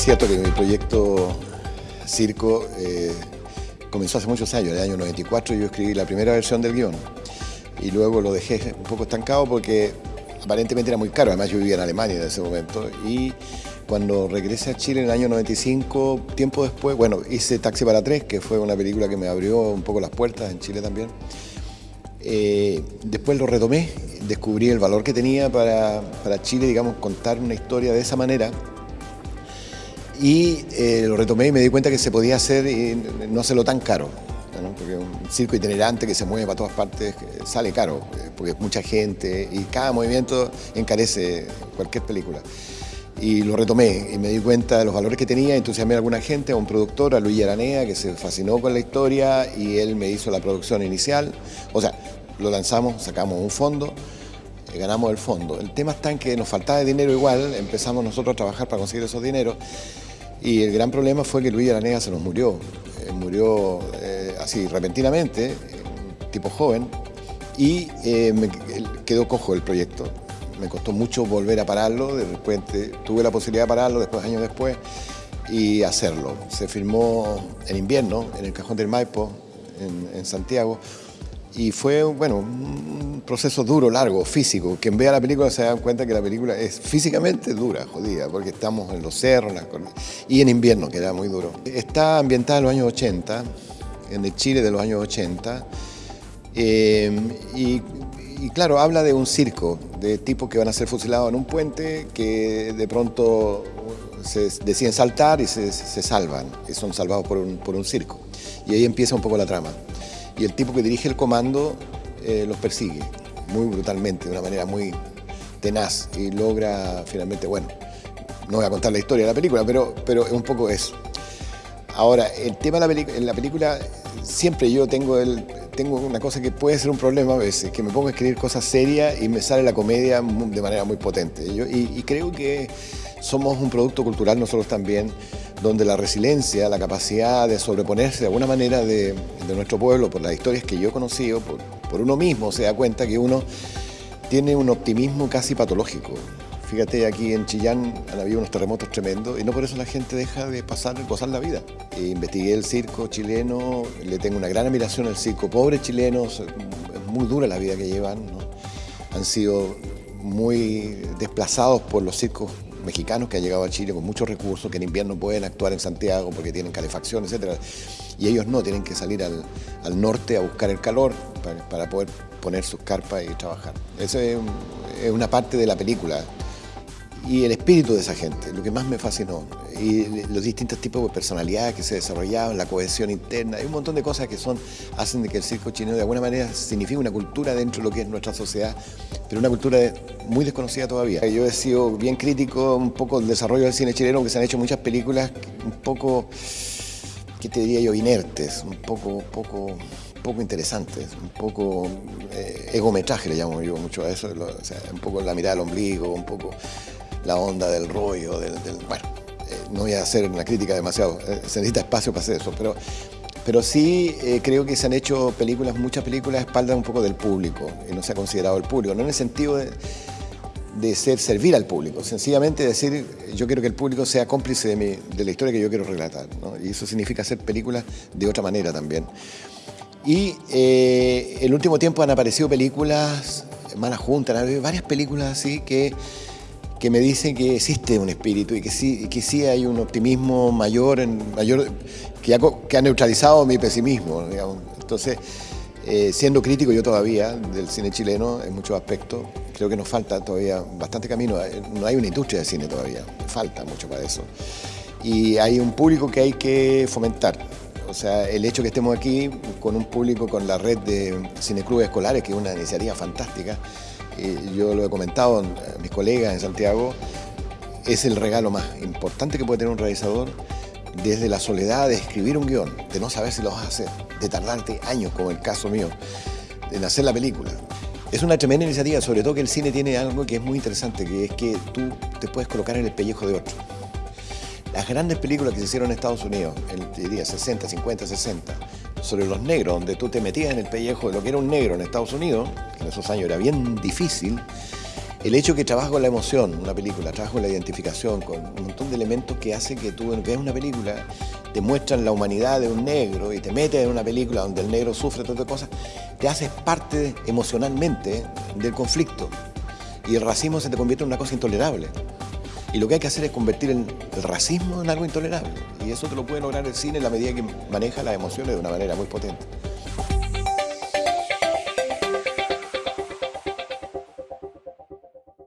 cierto que mi proyecto Circo eh, comenzó hace muchos años, en el año 94 yo escribí la primera versión del guion y luego lo dejé un poco estancado porque aparentemente era muy caro, además yo vivía en Alemania en ese momento. Y cuando regresé a Chile en el año 95, tiempo después, bueno, hice Taxi para Tres, que fue una película que me abrió un poco las puertas en Chile también. Eh, después lo retomé, descubrí el valor que tenía para, para Chile, digamos, contar una historia de esa manera y eh, lo retomé y me di cuenta que se podía hacer y no hacerlo tan caro. Porque un circo itinerante que se mueve para todas partes sale caro, eh, porque es mucha gente y cada movimiento encarece cualquier película. Y lo retomé y me di cuenta de los valores que tenía, entusiasmé a alguna gente, a un productor, a Luis Aranea, que se fascinó con la historia y él me hizo la producción inicial. O sea, lo lanzamos, sacamos un fondo, eh, ganamos el fondo. El tema está en que nos faltaba dinero igual, empezamos nosotros a trabajar para conseguir esos dineros y el gran problema fue que Luis Aranega se nos murió. Eh, murió eh, así repentinamente, tipo joven, y eh, me quedó cojo el proyecto. Me costó mucho volver a pararlo, de repente tuve la posibilidad de pararlo después, años después, y hacerlo. Se filmó en invierno, en el Cajón del Maipo, en Santiago, y fue, bueno, un proceso duro, largo, físico. Quien vea la película se da cuenta que la película es físicamente dura, jodida, porque estamos en los cerros y en invierno, que era muy duro. Está ambientada en los años 80, en el Chile de los años 80, eh, y, claro, habla de un circo, de tipos que van a ser fusilados en un puente, que de pronto se deciden saltar y se, salvan, y son salvados por un, por un circo. Y ahí empieza un poco la trama y el tipo que dirige el comando eh, los persigue muy brutalmente, de una manera muy tenaz y logra finalmente, bueno, no voy a contar la historia de la película, pero, pero es un poco eso. Ahora, el tema de la, en la película, siempre yo tengo, el, tengo una cosa que puede ser un problema a veces, que me pongo a escribir cosas serias y me sale la comedia de manera muy potente. Yo, y creo que somos un producto cultural nosotros también, donde la resiliencia, la capacidad de sobreponerse de alguna manera de, nuestro pueblo, por las historias que yo he conocido, por, uno mismo se da cuenta que uno tiene un optimismo casi patológico. Fíjate, aquí en Chillán han habido unos terremotos tremendos y no por eso la gente deja de pasar, gozar la vida. E investigué el circo chileno, le tengo una gran admiración al circo. Pobres chilenos, es muy dura la vida que llevan, han sido muy desplazados por los circos mexicanos que han llegado a Chile con muchos recursos, que en invierno pueden actuar en Santiago porque tienen calefacción, etc. Y ellos no, tienen que salir al, norte a buscar el calor para, poder poner sus carpas y trabajar. Esa es una parte de la película y el espíritu de esa gente, lo que más me fascinó. Y los distintos tipos de personalidades que se desarrollaban, la cohesión interna, hay un montón de cosas que son, hacen de que el circo chino de alguna manera signifique una cultura dentro de lo que es nuestra sociedad, pero una cultura muy desconocida todavía. Yo he sido bien crítico un poco del desarrollo del cine chileno, que se han hecho muchas películas un poco, ¿qué te diría yo?, inertes, un poco, poco poco interesantes, un poco eh, egometraje le llamo yo mucho a eso, un poco la mirada al ombligo, un poco la onda del rollo, del, bueno, eh, no voy a hacer una crítica demasiado, eh, se necesita espacio para hacer eso, pero, pero sí eh, creo que se han hecho películas, muchas películas a espaldas un poco del público, y no se ha considerado el público, no en el sentido de, de ser servir al público, sencillamente decir, yo quiero que el público sea cómplice de, mi, de la historia que yo quiero relatar, y eso significa hacer películas de otra manera también. Y el último tiempo han aparecido películas, Malas Juntas, varias películas así que que me dicen que existe un espíritu y que sí, que sí hay un optimismo mayor, en, mayor que, ha, que ha neutralizado mi pesimismo. Entonces, eh, siendo crítico yo todavía del cine chileno en muchos aspectos, creo que nos falta todavía bastante camino. Eh, no hay una industria de cine todavía, falta mucho para eso. Y hay un público que hay que fomentar. O sea, el hecho que estemos aquí con un público, con la red de cineclubes escolares, que es una iniciativa fantástica, yo lo he comentado a mis colegas en Santiago, es el regalo más importante que puede tener un realizador desde la soledad de escribir un guion, de no saber si lo vas a hacer, de tardarte años, como el caso mío, en hacer la película. Es una tremenda iniciativa, sobre todo que el cine tiene algo que es muy interesante, que es que tú te puedes colocar en el pellejo de otro. Las grandes películas que se hicieron en Estados Unidos, en diría 60, 50, 60, sobre los negros, donde tú te metías en el pellejo de lo que era un negro en Estados Unidos, que en esos años era bien difícil, el hecho que trabaja con la emoción, una película, trabaja con la identificación, con un montón de elementos que hace que tú veas una película, te muestran la humanidad de un negro y te metes en una película donde el negro sufre todas estas cosas, te haces parte emocionalmente del conflicto y el racismo se te convierte en una cosa intolerable. Y lo que hay que hacer es convertir el, racismo en algo intolerable. Y eso te lo puede lograr el cine en la medida que maneja las emociones de una manera muy potente.